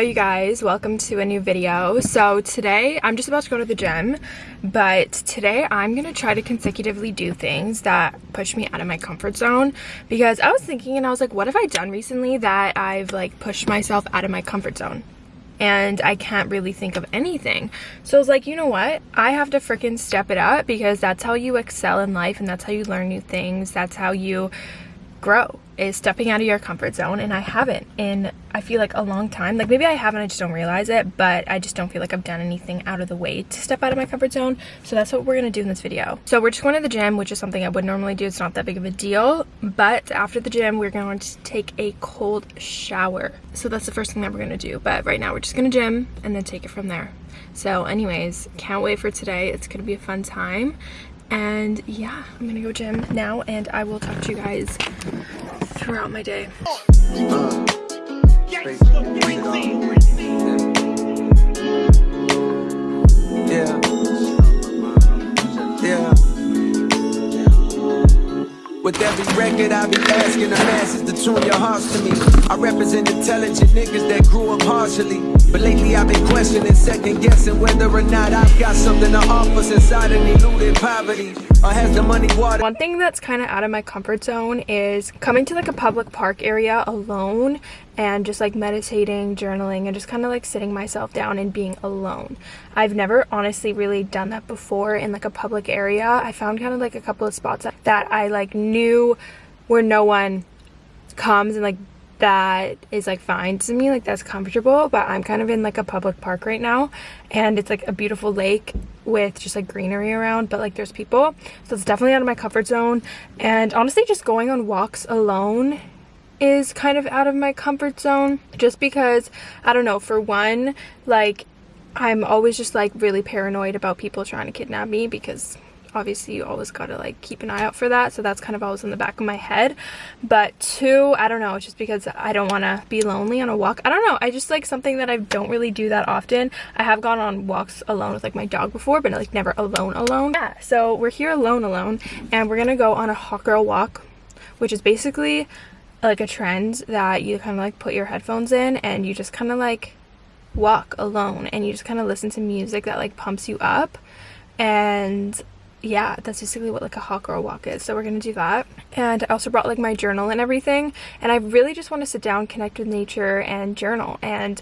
you guys welcome to a new video so today i'm just about to go to the gym but today i'm gonna try to consecutively do things that push me out of my comfort zone because i was thinking and i was like what have i done recently that i've like pushed myself out of my comfort zone and I can't really think of anything. So I was like, you know what? I have to freaking step it up because that's how you excel in life and that's how you learn new things. That's how you grow is stepping out of your comfort zone and I haven't in I feel like a long time. Like maybe I haven't I just don't realize it but I just don't feel like I've done anything out of the way to step out of my comfort zone. So that's what we're gonna do in this video. So we're just going to the gym which is something I would normally do. It's not that big of a deal but after the gym we're going to take a cold shower. So that's the first thing that we're gonna do but right now we're just gonna gym and then take it from there. So anyways can't wait for today. It's gonna be a fun time and yeah i'm gonna go gym now and i will talk to you guys throughout my day. Yeah. Yeah. With every record I be asking the masses to tune your hearts to me. I represent intelligent niggas that grew up partially But lately I've been questioning, second guessing Whether or not I've got something to offer Since I didn't elude poverty One thing that's kind of out of my comfort zone is coming to like a public park area alone and just like meditating, journaling, and just kind of like sitting myself down and being alone. I've never honestly really done that before in like a public area. I found kind of like a couple of spots that I like knew where no one comes and like that is like fine to me like that's comfortable but i'm kind of in like a public park right now and it's like a beautiful lake with just like greenery around but like there's people so it's definitely out of my comfort zone and honestly just going on walks alone is kind of out of my comfort zone just because I don't know for one like I'm always just like really paranoid about people trying to kidnap me because obviously you always gotta like keep an eye out for that so that's kind of always in the back of my head. But two i don't know just because i don't want to be lonely on a walk. I don't know i just like something that i don't really do that often. I have gone on walks alone with like my dog before but like never alone alone. Yeah so we're here alone alone and we're gonna go on a hot girl walk which is basically like a trend that you kind of like put your headphones in and you just kind of like walk alone and you just kind of listen to music that like pumps you up. And yeah that's basically what like a hot girl walk is so we're gonna do that. And i also brought like my journal and everything and i really just want to sit down connect with nature and journal and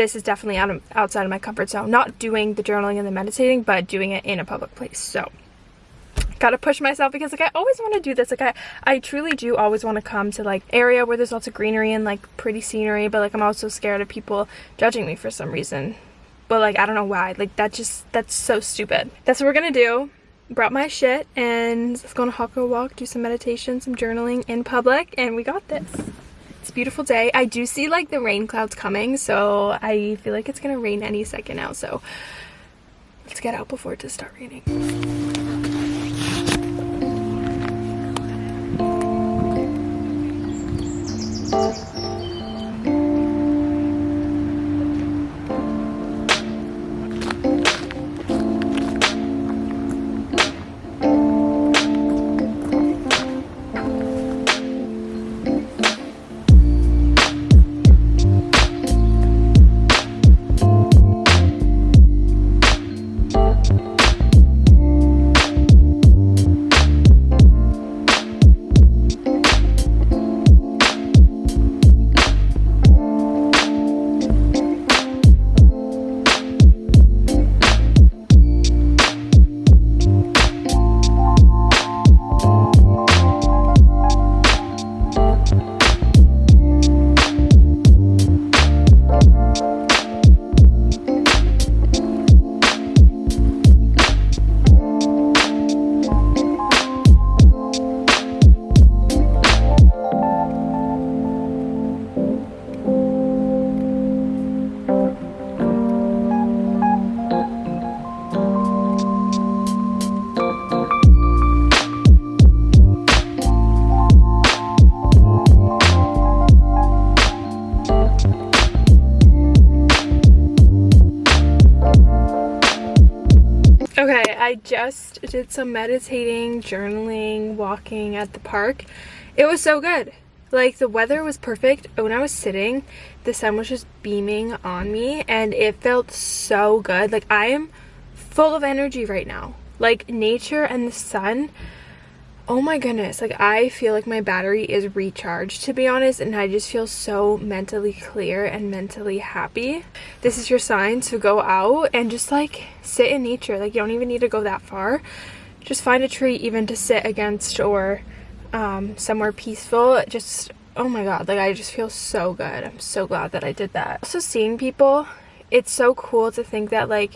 this is definitely out of, outside of my comfort zone. Not doing the journaling and the meditating but doing it in a public place so. Gotta push myself because like I always want to do this like I I truly do always want to come to like area where there's lots of greenery and like pretty scenery but like I'm also scared of people judging me for some reason. But like I don't know why like that just that's so stupid. That's what we're gonna do brought my shit and let's go on a girl walk do some meditation some journaling in public and we got this. It's a beautiful day. I do see like the rain clouds coming so I feel like it's gonna rain any second now so let's get out before it does start raining I just did some meditating, journaling, walking at the park. It was so good. like the weather was perfect when i was sitting the sun was just beaming on me and it felt so good like i am full of energy right now like nature and the sun oh my goodness like i feel like my battery is recharged to be honest and i just feel so mentally clear and mentally happy. This is your sign to go out and just like sit in nature. Like you don't even need to go that far. Just find a tree even to sit against or um, somewhere peaceful. Just oh my god like i just feel so good. I'm so glad that i did that. Also seeing people it's so cool to think that like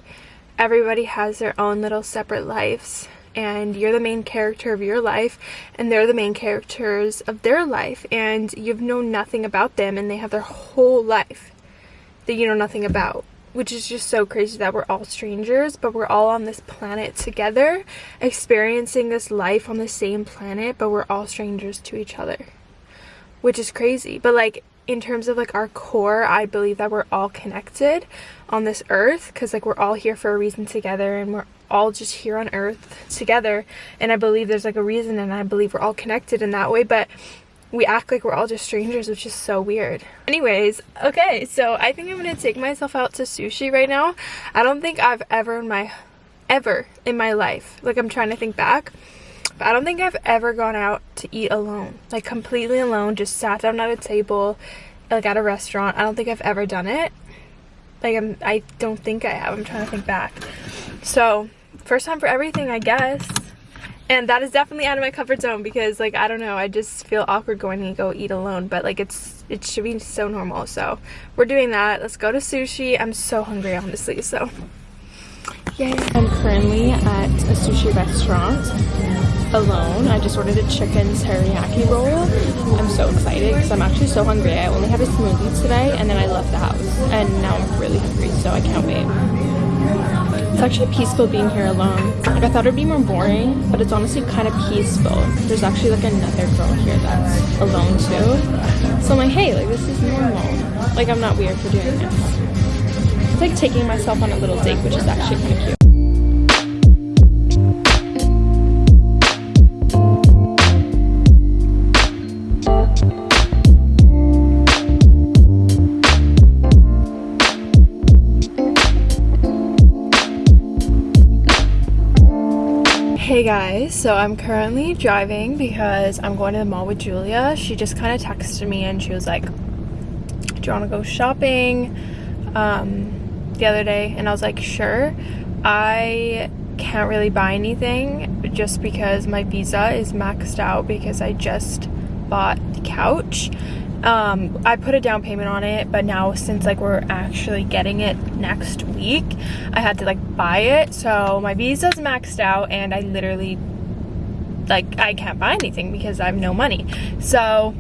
everybody has their own little separate lives and you're the main character of your life and they're the main characters of their life and you've known nothing about them and they have their whole life that you know nothing about which is just so crazy that we're all strangers but we're all on this planet together experiencing this life on the same planet but we're all strangers to each other which is crazy. But like in terms of like our core i believe that we're all connected on this earth because like we're all here for a reason together and we're all just here on earth together. And i believe there's like a reason and i believe we're all connected in that way but we act like we're all just strangers which is so weird. Anyways okay so i think i'm gonna take myself out to sushi right now. I don't think i've ever in my ever in my life like i'm trying to think back I don't think I've ever gone out to eat alone. Like completely alone, just sat down at a table, like at a restaurant. I don't think I've ever done it. Like I'm, I don't think I have. I'm trying to think back. So first time for everything, I guess. And that is definitely out of my comfort zone because like, I don't know, I just feel awkward going to go eat alone. But like it's, it should be so normal. So we're doing that. Let's go to sushi. I'm so hungry honestly, so. Yay. I'm currently at a sushi restaurant alone. I just ordered a chicken teriyaki roll. I'm so excited because I'm actually so hungry. I only had a smoothie today and then I left the house and now I'm really hungry so I can't wait. It's actually peaceful being here alone. Like I thought it'd be more boring, but it's honestly kind of peaceful. There's actually like another girl here that's alone too. So I'm like, hey, like this is normal. Like I'm not weird for doing this. It's like taking myself on a little date, which is actually kind of cute. Guys, so I'm currently driving because I'm going to the mall with Julia. She just kind of texted me and she was like, do you want to go shopping um, the other day? And I was like, sure. I can't really buy anything just because my visa is maxed out because I just bought the couch um, I put a down payment on it, but now since like we're actually getting it next week, I had to like buy it. So my visa's maxed out and I literally like I can't buy anything because I have no money. So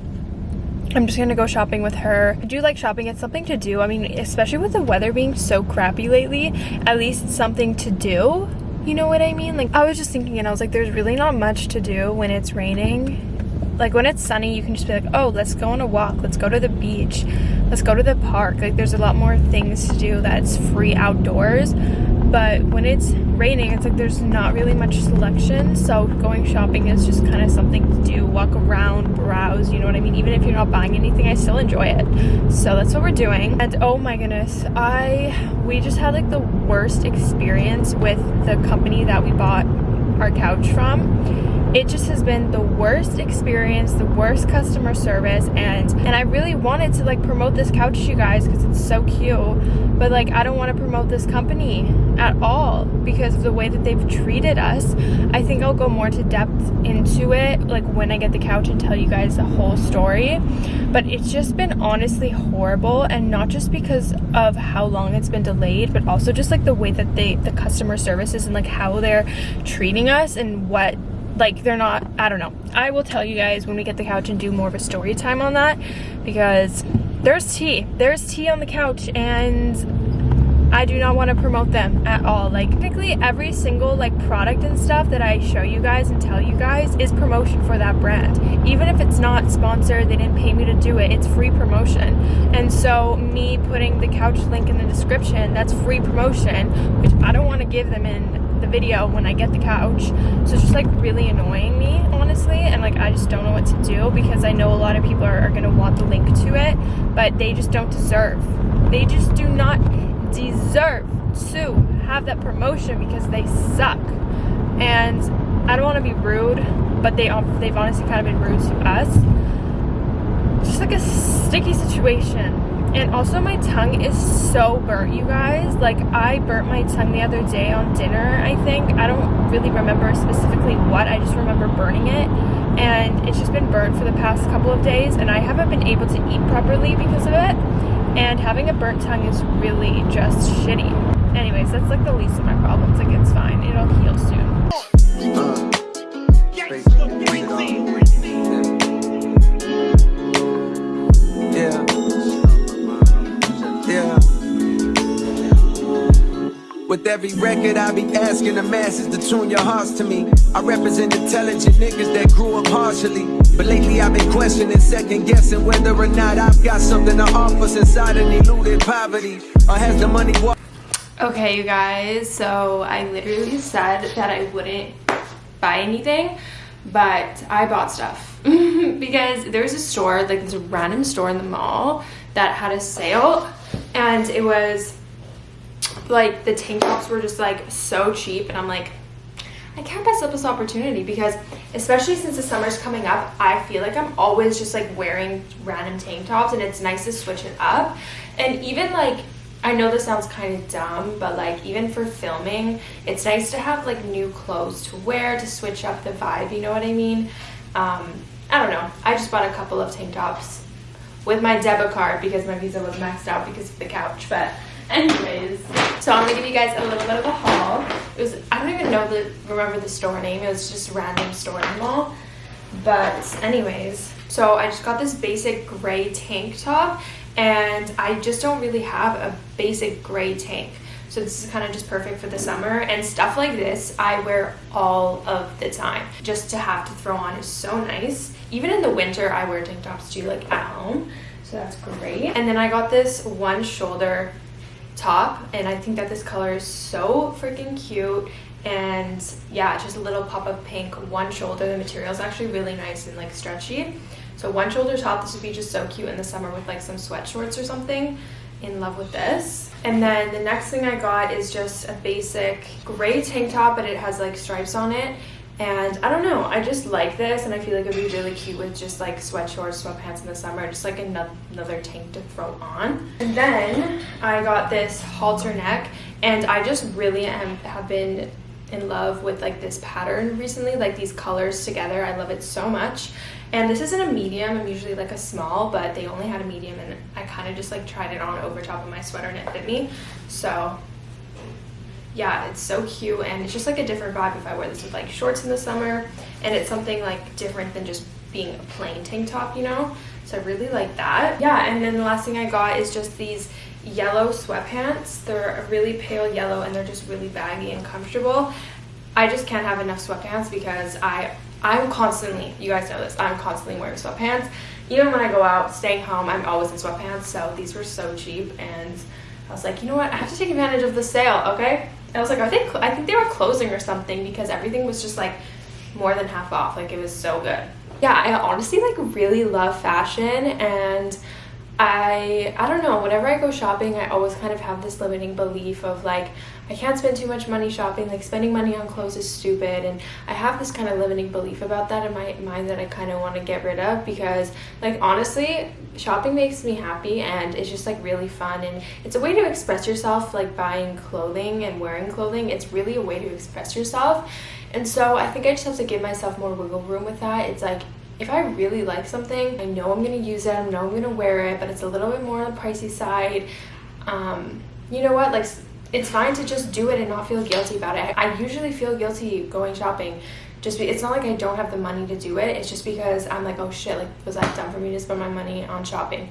I'm just gonna go shopping with her. I do like shopping, it's something to do. I mean, especially with the weather being so crappy lately, at least something to do. You know what I mean? Like I was just thinking and I was like, there's really not much to do when it's raining like when it's sunny you can just be like oh let's go on a walk. Let's go to the beach. Let's go to the park. Like there's a lot more things to do that's free outdoors. But when it's raining it's like there's not really much selection. So going shopping is just kind of something to do. Walk around browse you know what i mean? Even if you're not buying anything i still enjoy it. So that's what we're doing. And oh my goodness i we just had like the worst experience with the company that we bought our couch from it just has been the worst experience the worst customer service and and i really wanted to like promote this couch to you guys because it's so cute but like i don't want to promote this company at all because of the way that they've treated us. I think i'll go more to depth into it like when i get the couch and tell you guys the whole story but it's just been honestly horrible and not just because of how long it's been delayed but also just like the way that they the customer services and like how they're treating us and what like they're not i don't know i will tell you guys when we get the couch and do more of a story time on that because there's tea there's tea on the couch and I do not want to promote them at all. Like technically every single like product and stuff that I show you guys and tell you guys is promotion for that brand. Even if it's not sponsored, they didn't pay me to do it, it's free promotion. And so me putting the couch link in the description, that's free promotion, which I don't want to give them in the video when I get the couch. So it's just like really annoying me, honestly. And like I just don't know what to do because I know a lot of people are, are gonna want the link to it, but they just don't deserve. They just do not deserve to have that promotion because they suck. And I don't want to be rude, but they they've honestly kind of been rude to us. Just like a sticky situation. And also my tongue is so burnt, you guys. Like I burnt my tongue the other day on dinner, I think. I don't really remember specifically what. I just remember burning it. And it's just been burnt for the past couple of days and I haven't been able to eat properly because of it. And having a burnt tongue is really just shitty. Anyways, that's like the least of my problems. Like it's fine. It'll heal soon. Uh. With every record, I be asking the masses to tune your hearts to me. I represent intelligent niggas that grew up partially. But lately, I've been questioning, second guessing whether or not I've got something to offer since I done eluded poverty. Or has the money? Okay, you guys, so I literally said that I wouldn't buy anything, but I bought stuff. because there's a store, like a random store in the mall that had a sale, and it was like the tank tops were just like so cheap and I'm like I can't pass up this opportunity because especially since the summer's coming up I feel like I'm always just like wearing random tank tops and it's nice to switch it up. And even like I know this sounds kind of dumb but like even for filming it's nice to have like new clothes to wear to switch up the vibe you know what I mean? Um, I don't know. I just bought a couple of tank tops with my debit card because my visa was maxed out because of the couch but Anyways, so I'm gonna give you guys a little bit of a haul. It was I don't even know the remember the store name. It was just random store in the mall. But anyways, so I just got this basic gray tank top and I just don't really have a basic gray tank. So this is kind of just perfect for the summer and stuff like this I wear all of the time. Just to have to throw on is so nice. Even in the winter I wear tank tops too like at home. So that's great. And then I got this one shoulder top and I think that this color is so freaking cute. And yeah just a little pop of pink one shoulder. The material is actually really nice and like stretchy. So one shoulder top this would be just so cute in the summer with like some sweat shorts or something. In love with this. And then the next thing I got is just a basic gray tank top but it has like stripes on it and I don't know, I just like this and I feel like it would be really cute with just like sweat shorts, sweatpants in the summer, just like another tank to throw on. And then I got this halter neck and I just really am, have been in love with like this pattern recently, like these colors together. I love it so much. And this isn't a medium, I'm usually like a small, but they only had a medium and I kind of just like tried it on over top of my sweater and it fit me. So yeah, it's so cute and it's just like a different vibe if I wear this with like shorts in the summer and it's something like different than just being a plain tank top, you know? So I really like that. Yeah, and then the last thing I got is just these yellow sweatpants. They're a really pale yellow and they're just really baggy and comfortable. I just can't have enough sweatpants because I, I'm constantly, you guys know this, I'm constantly wearing sweatpants. Even when I go out, staying home, I'm always in sweatpants. So these were so cheap and I was like, you know what, I have to take advantage of the sale, okay? I was like, I think I think they were closing or something because everything was just like more than half off. Like it was so good. Yeah, I honestly like really love fashion and I I don't know, whenever I go shopping, I always kind of have this limiting belief of like I can't spend too much money shopping, like spending money on clothes is stupid and I have this kind of limiting belief about that in my mind that I kind of want to get rid of because like honestly, shopping makes me happy and it's just like really fun and it's a way to express yourself like buying clothing and wearing clothing. It's really a way to express yourself. And so I think I just have to give myself more wiggle room with that. It's like if I really like something, I know I'm going to use it, I know I'm going to wear it, but it's a little bit more on the pricey side. Um, you know what? Like, it's fine to just do it and not feel guilty about it. I usually feel guilty going shopping. Just be, it's not like I don't have the money to do it. It's just because I'm like, oh shit, like was that dumb for me to spend my money on shopping?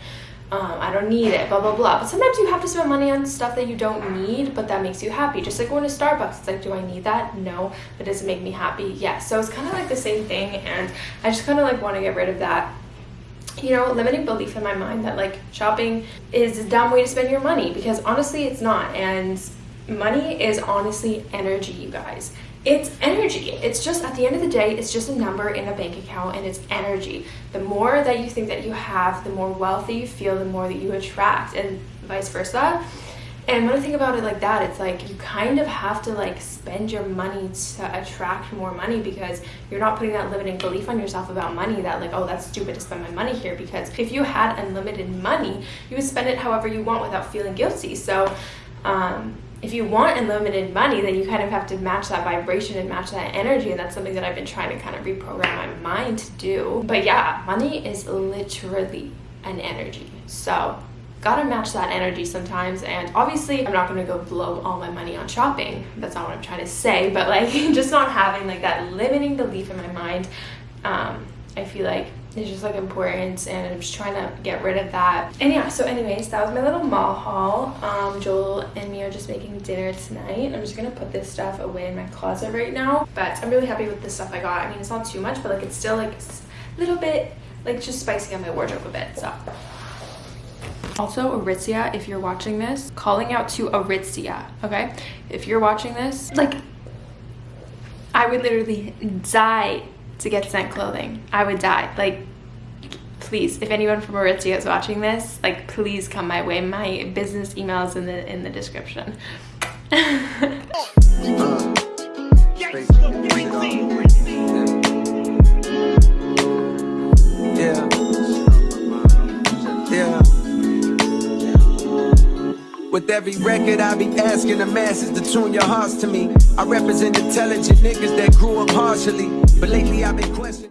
Um, I don't need it, blah, blah, blah. But sometimes you have to spend money on stuff that you don't need, but that makes you happy. Just like going to Starbucks, it's like, do I need that? No. But does it make me happy? Yes. So it's kind of like the same thing. And I just kind of like want to get rid of that you know, limiting belief in my mind that like shopping is a dumb way to spend your money because honestly it's not. And money is honestly energy, you guys. It's energy. It's just at the end of the day, it's just a number in a bank account and it's energy. The more that you think that you have, the more wealthy you feel, the more that you attract, and vice versa. And when I think about it like that, it's like you kind of have to like spend your money to attract more money because you're not putting that limiting belief on yourself about money that like, oh, that's stupid to spend my money here. Because if you had unlimited money, you would spend it however you want without feeling guilty. So, um, if you want unlimited money, then you kind of have to match that vibration and match that energy. And that's something that I've been trying to kind of reprogram my mind to do. But yeah, money is literally an energy. So gotta match that energy sometimes and obviously i'm not gonna go blow all my money on shopping that's not what i'm trying to say but like just not having like that limiting belief in my mind um, i feel like it's just like important and i'm just trying to get rid of that. And yeah so anyways that was my little mall haul. Um, joel and me are just making dinner tonight. I'm just gonna put this stuff away in my closet right now but i'm really happy with the stuff i got. I mean it's not too much but like it's still like a little bit like just spicing up my wardrobe a bit so. Also, Aritzia, if you're watching this, calling out to Aritzia, okay? If you're watching this, like, I would literally die to get sent clothing. I would die. Like, please, if anyone from Aritzia is watching this, like, please come my way. My business email is in the in the description. With every record, I be asking the masses to tune your hearts to me. I represent intelligent niggas that grew up partially, but lately I've been questioning.